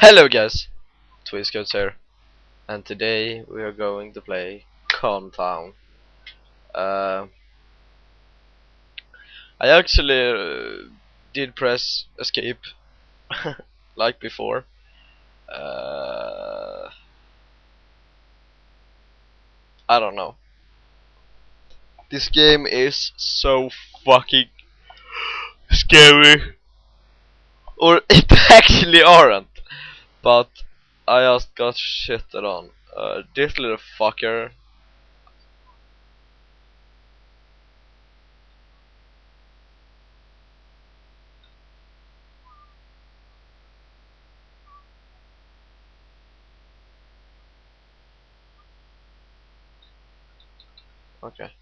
Hello guys, Twiscoats here, and today we are going to play Calm Town. Uh, I actually uh, did press escape, like before. Uh, I don't know. This game is so fucking scary. Or it actually aren't. But I just got shitted on. Uh, this little fucker. Okay.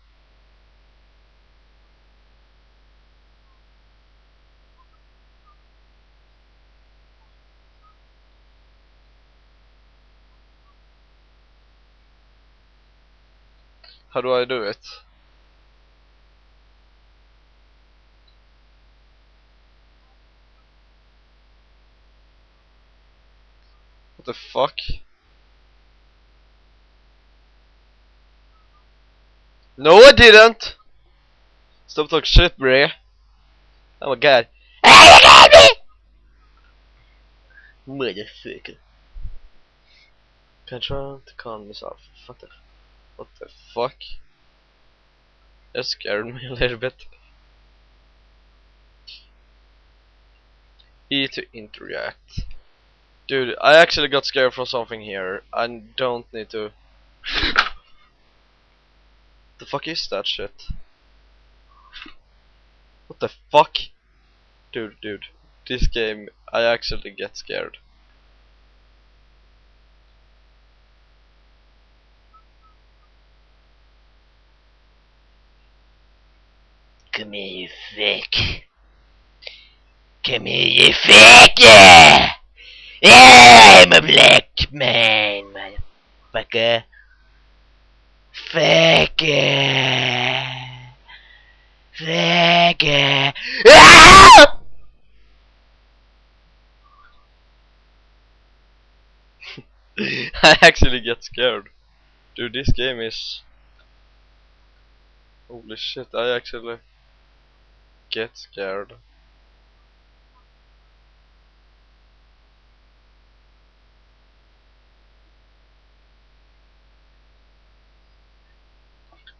How do I do it? What the fuck? No I didn't! Stop talking shit bre. Oh my god. Motherfucker. Control to calm myself. Fuck the what the fuck? That scared me a little bit. E to interact. Dude, I actually got scared from something here. I don't need to. the fuck is that shit? What the fuck? Dude, dude. This game, I actually get scared. Come here, you fuck. Come here, you fuck! Yeah! I'm a black man, motherfucker. Fuck yeah. Fuck yeah. Ah! I actually get scared. Dude, this game is. Holy shit, I actually get scared.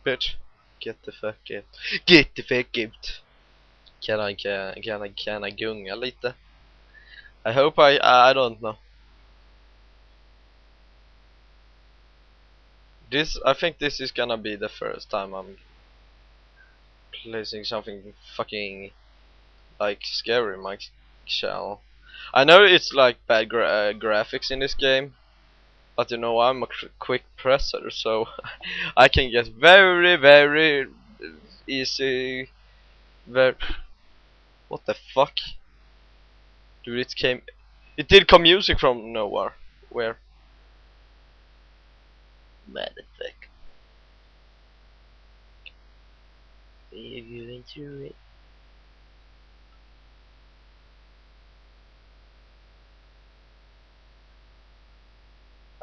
Bitch, get the fuck out. Get the fuck out. Kan I, kan, kan I, kan I gunga lite? I hope I, I don't know. This, I think this is gonna be the first time I'm placing something fucking like scary in my channel. I know it's like bad gra uh, graphics in this game, but you know I'm a quick presser, so I can get very, very easy. Very. What the fuck? Dude, it came. It did come music from nowhere. Where? Motherfucker. If you it.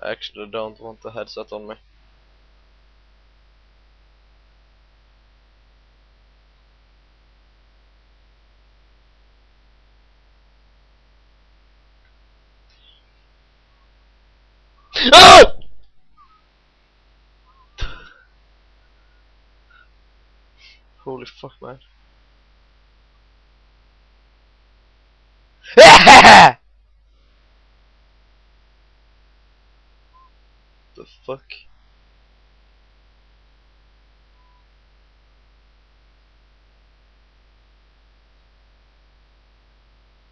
I actually don't want the headset on me. Ah! Holy fuck, man. the fuck?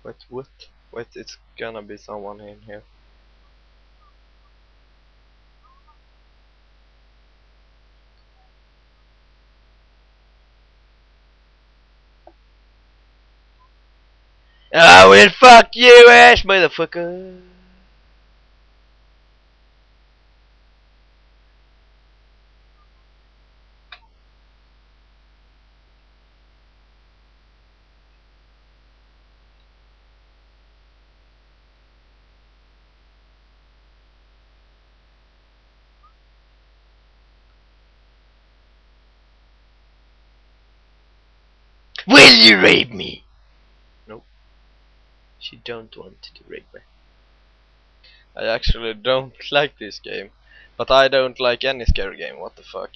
Wait, what? Wait, it's gonna be someone in here. I will fuck you ass motherfucker. Will you rape me? She don't want to rape me. I actually don't like this game. But I don't like any scary game, what the fuck.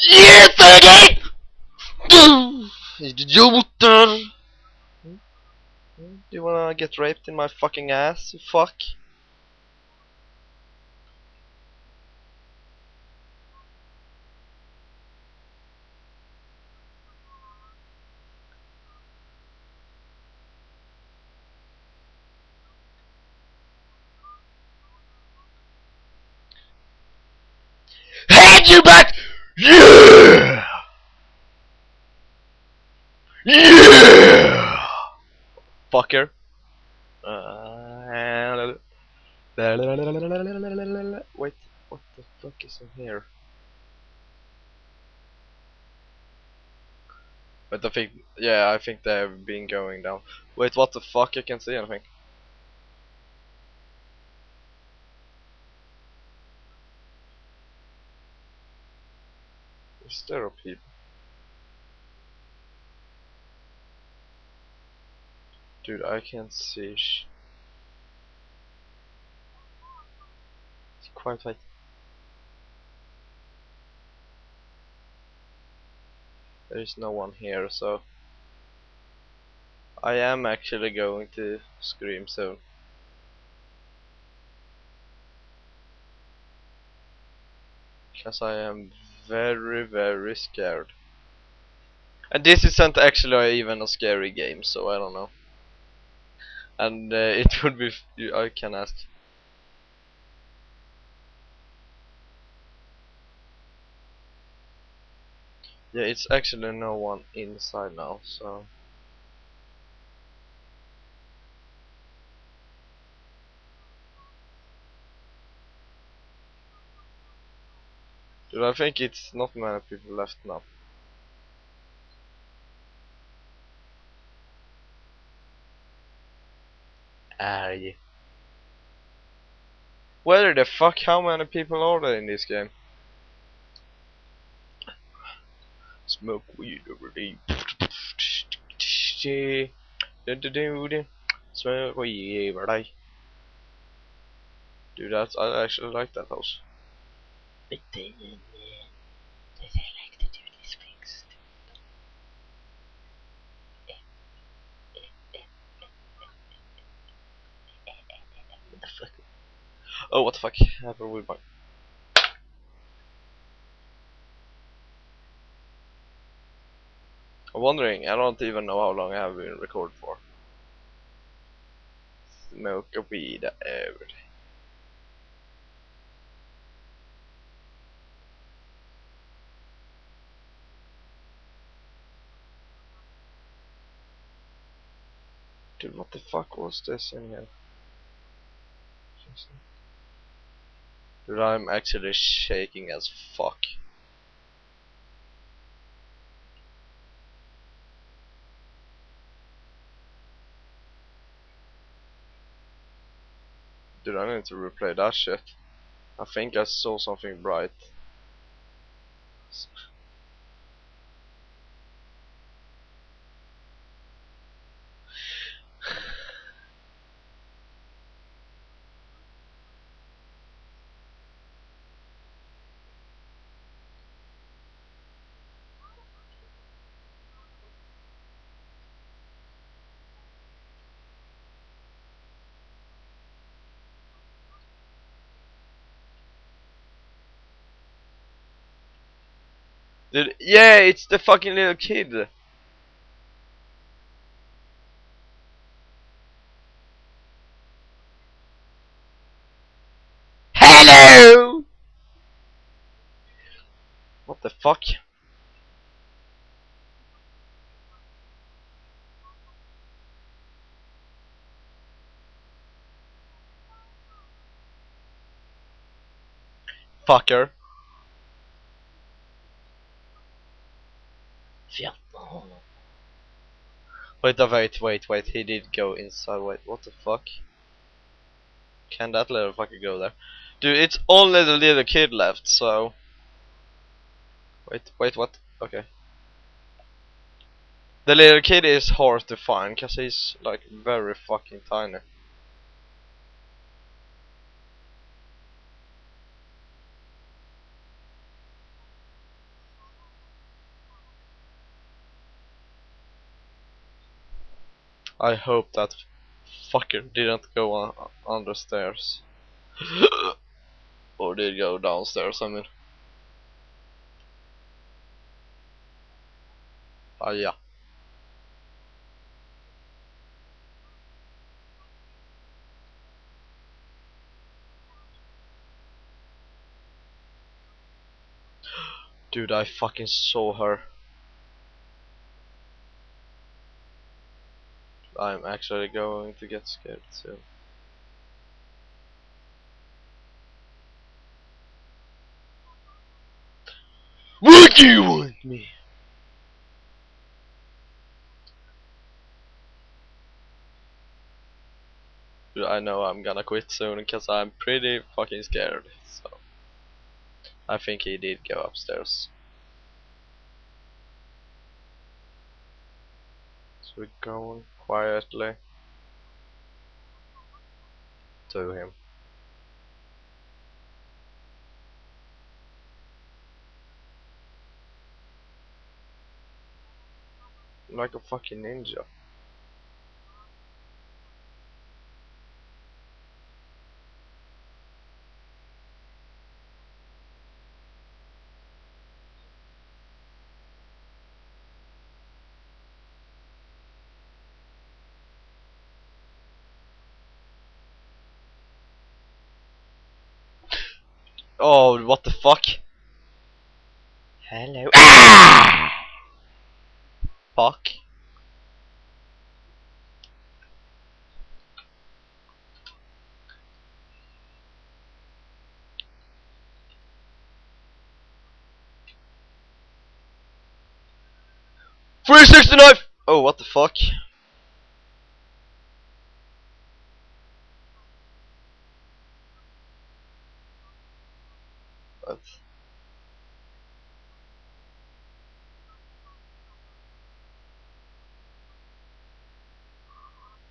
Yes, again! Idioter! Do you wanna get raped in my fucking ass, you fuck? You back! Yeah! Yeah! Fucker. Uh, wait, what the fuck is in here? But I think, yeah, I think they've been going down. Wait, what the fuck? I can't see anything. Is there a people? Dude, I can't see. It's quite like. There is no one here, so I am actually going to scream soon. Because I am very, very scared. And this isn't actually even a scary game, so I don't know. And uh, it would be. I can ask. Yeah, it's actually no one inside now, so. Dude, I think it's not many people left now. Where the fuck? How many people are there in this game? Smoke weed over there. Smoke weed over there. Dude, that's I actually like that house. But then, uh, does I like to do these things? What the fuck? Oh, what the fuck happened with my? I'm wondering. I don't even know how long I have been recorded for. Smoke a weed over. Dude, what the fuck was this in here? Dude, I'm actually shaking as fuck. Dude, I need to replay that shit. I think I saw something bright. Dude, yeah, it's the fucking little kid. Hello! What the fuck? Fucker. Wait, wait, wait, wait. He did go inside. Wait, what the fuck? Can that little fucker go there? Dude, it's only the little kid left, so. Wait, wait, what? Okay. The little kid is hard to find because he's like very fucking tiny. I hope that fucker didn't go on, on the stairs. or did go downstairs, I mean. Ah, yeah. Dude, I fucking saw her. I'm actually going to get scared soon. What do you want me? I know I'm gonna quit soon because I'm pretty fucking scared. So I think he did go upstairs. So we're going quietly to him. Like a fucking ninja. Oh, what the fuck? Hello. Ah! Fuck. Three sixty knife. Oh, what the fuck? What?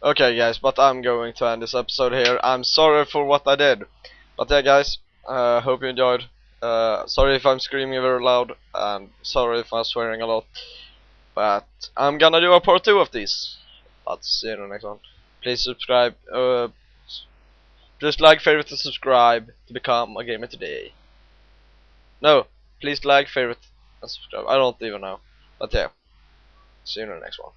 Okay guys, but I'm going to end this episode here. I'm sorry for what I did. But yeah guys, uh, hope you enjoyed. Uh, sorry if I'm screaming very loud, and sorry if I'm swearing a lot. But I'm gonna do a part 2 of this. But see you in the next one. Please subscribe, uh, just like, favorite, and subscribe to become a gamer today. No, please like, favorite, and subscribe. I don't even know. But yeah, see you in the next one.